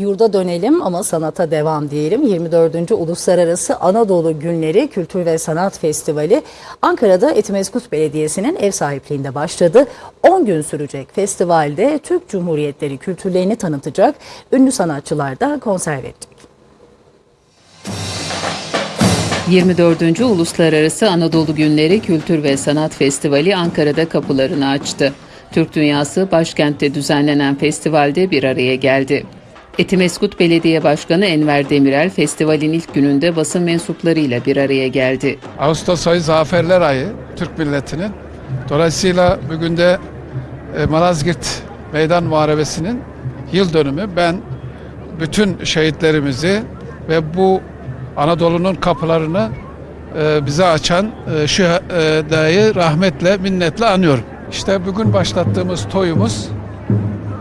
Yurda dönelim ama sanata devam diyelim. 24. Uluslararası Anadolu Günleri Kültür ve Sanat Festivali Ankara'da Etimeskut Belediyesi'nin ev sahipliğinde başladı. 10 gün sürecek festivalde Türk Cumhuriyetleri kültürlerini tanıtacak ünlü sanatçılar da konser verecek. 24. Uluslararası Anadolu Günleri Kültür ve Sanat Festivali Ankara'da kapılarını açtı. Türk Dünyası başkentte düzenlenen festivalde bir araya geldi. Etimeskut Belediye Başkanı Enver Demirel festivalin ilk gününde basın mensuplarıyla bir araya geldi. Ağustos ayı zaferler ayı Türk milletinin. Dolayısıyla bugün de e, Malazgirt Meydan Muharebesi'nin yıl dönümü. Ben bütün şehitlerimizi ve bu Anadolu'nun kapılarını e, bize açan e, şu dayı rahmetle, minnetle anıyorum. İşte bugün başlattığımız toyumuz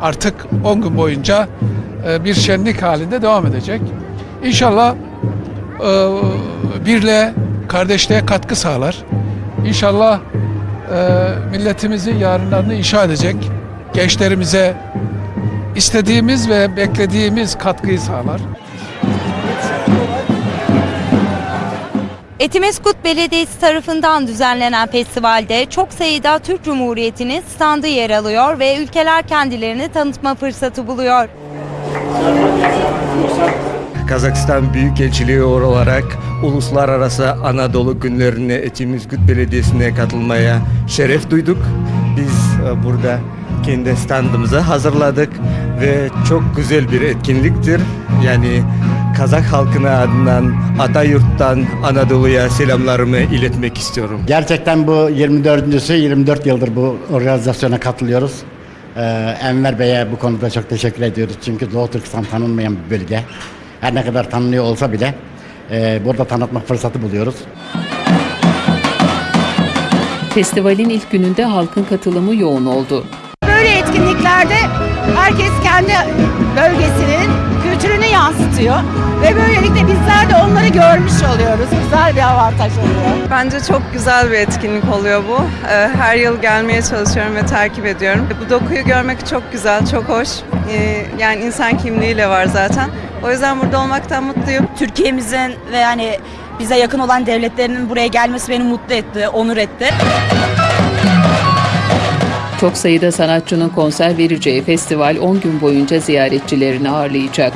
artık 10 gün boyunca e, bir şenlik halinde devam edecek. İnşallah e, birliğe, kardeşliğe katkı sağlar. İnşallah e, milletimizin yarınlarını inşa edecek, gençlerimize istediğimiz ve beklediğimiz katkıyı sağlar. Etimeskut Belediyesi tarafından düzenlenen festivalde çok sayıda Türk Cumhuriyeti'nin standı yer alıyor ve ülkeler kendilerini tanıtma fırsatı buluyor. Kazakistan Büyükelçiliği olarak Uluslararası Anadolu Günlerine Etimizgüt Belediyesi'ne katılmaya şeref duyduk. Biz e, burada kendi standımızı hazırladık ve çok güzel bir etkinliktir. Yani Kazak halkına adından Atayurt'tan Anadolu'ya selamlarımı iletmek istiyorum. Gerçekten bu 24.sü 24 yıldır bu organizasyona katılıyoruz. Ee, Enver Bey'e bu konuda çok teşekkür ediyoruz. Çünkü Doğu Türkistan tanınmayan bir bölge. Her ne kadar tanınıyor olsa bile e, burada tanıtma fırsatı buluyoruz. Festivalin ilk gününde halkın katılımı yoğun oldu. Böyle etkinliklerde herkes kendi bölgesinin yansıtıyor. Ve böylelikle bizler de onları görmüş oluyoruz. Güzel bir avantaj oluyor. Bence çok güzel bir etkinlik oluyor bu. Ee, Her yıl gelmeye çalışıyorum ve takip ediyorum. Bu dokuyu görmek çok güzel, çok hoş. Ee, Yani insan kimliğiyle var zaten. O yüzden burada olmaktan mutluyum. Türkiye'mizin ve yani bize yakın olan devletlerinin buraya gelmesi beni mutlu etti, onur etti. Çok sayıda sanatçının konser vereceği festival 10 gün boyunca ziyaretçilerini ağırlayacak.